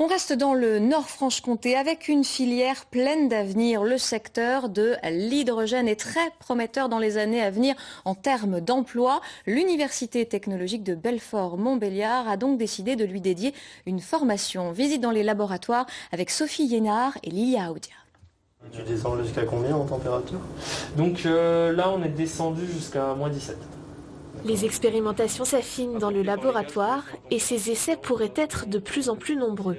On reste dans le Nord-Franche-Comté avec une filière pleine d'avenir. Le secteur de l'hydrogène est très prometteur dans les années à venir en termes d'emploi. L'Université technologique de Belfort-Montbéliard a donc décidé de lui dédier une formation. Visite dans les laboratoires avec Sophie Yénard et Lilia Audia. Tu descends jusqu'à combien en température? Donc euh, là, on est descendu jusqu'à moins 17. Les expérimentations s'affinent dans le laboratoire et ces essais pourraient être de plus en plus nombreux.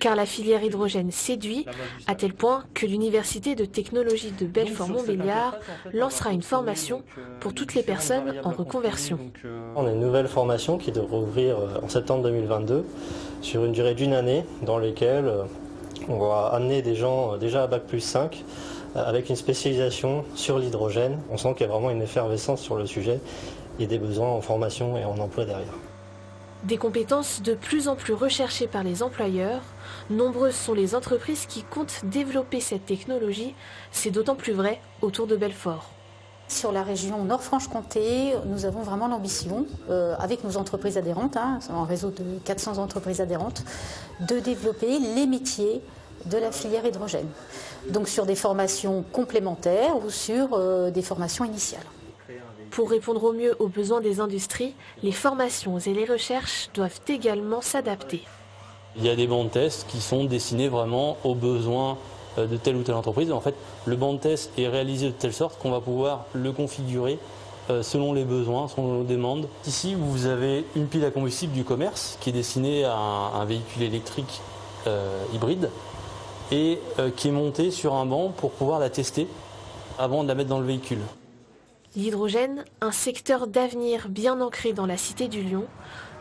Car la filière hydrogène séduit à tel point que l'Université de technologie de Belfort-Montbéliard lancera une formation pour toutes les personnes en reconversion. On a une nouvelle formation qui devrait ouvrir euh, en septembre 2022 sur une durée d'une année dans laquelle euh, on va amener des gens euh, déjà à Bac plus 5 avec une spécialisation sur l'hydrogène. On sent qu'il y a vraiment une effervescence sur le sujet et des besoins en formation et en emploi derrière. Des compétences de plus en plus recherchées par les employeurs, nombreuses sont les entreprises qui comptent développer cette technologie, c'est d'autant plus vrai autour de Belfort. Sur la région Nord-Franche-Comté, nous avons vraiment l'ambition, euh, avec nos entreprises adhérentes, hein, un réseau de 400 entreprises adhérentes, de développer les métiers de la filière hydrogène. Donc sur des formations complémentaires ou sur euh, des formations initiales. Pour répondre au mieux aux besoins des industries, les formations et les recherches doivent également s'adapter. Il y a des bancs de tests qui sont destinés vraiment aux besoins euh, de telle ou telle entreprise. En fait, le banc de test est réalisé de telle sorte qu'on va pouvoir le configurer euh, selon les besoins, selon nos demandes. Ici, vous avez une pile à combustible du commerce qui est destinée à un, véhicule électrique euh, hybride et qui est montée sur un banc pour pouvoir la tester avant de la mettre dans le véhicule. L'hydrogène, un secteur d'avenir bien ancré dans la cité du Lyon,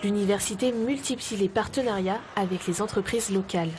l'université multiplie les partenariats avec les entreprises locales.